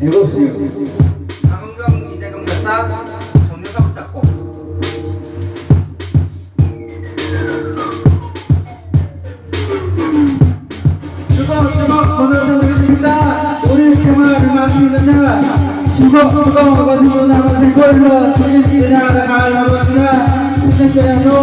일곱 시 강은경 이재경 열사 정유섭 작곡 주걱 주걱 번호전드립니다 우리 개마를 마치는다 주걱 주걱 거슬러 나온 생골로 주인들이나 갈라버리라 수생자야도 미안하지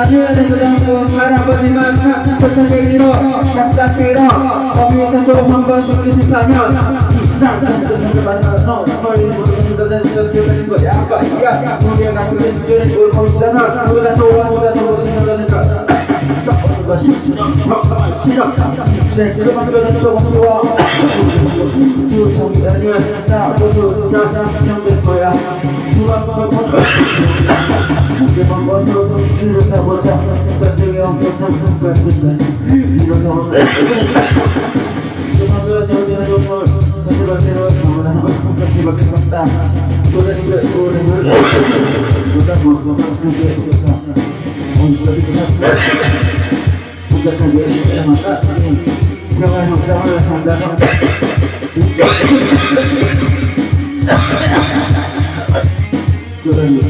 않니가 눈에서 담고 바라보지만 소천객리로 약삭기로 거기서도 한번 죽기 싶다면 이상한데서 만나서 멀리 모르면서 내서 들어가신 거야 아빠 이가 우리가 그게 주전에 울고 있잖아 누가 도와주가 더 거니까 썩어가 싫어 썩어가 싫어 생기로 만드는 조금씩와 두정이 아니면 나 모두 다 형될 거야 누가 그걸 한개만 벗어서 길을 타보자 전쟁이 없었던 순간인데 일어서 조만간 여기는 정말 가지가지로 너무나 똑같이밖에 없다 도대체 우리는 누가 뭐가 그게 있을까 어디서부터 생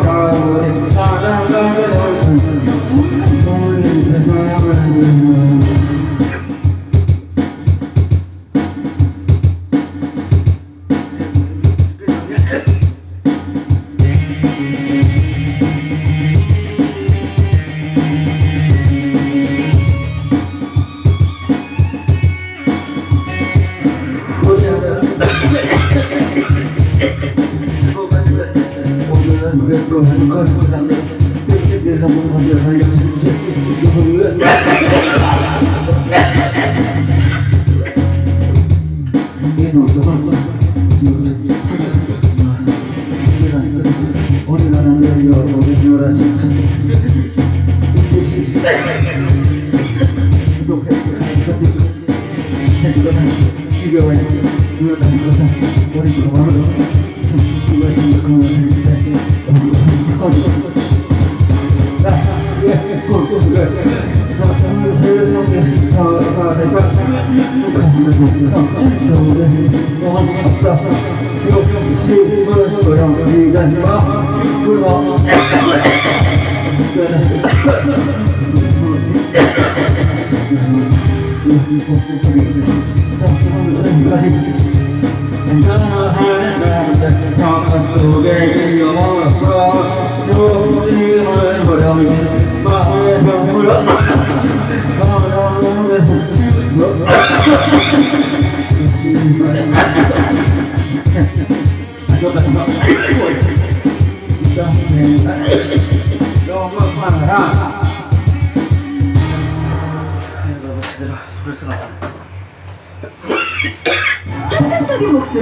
오늘은 왜또 한걸 지났 네. 이 속에 너무 많아라 환상적인 목소리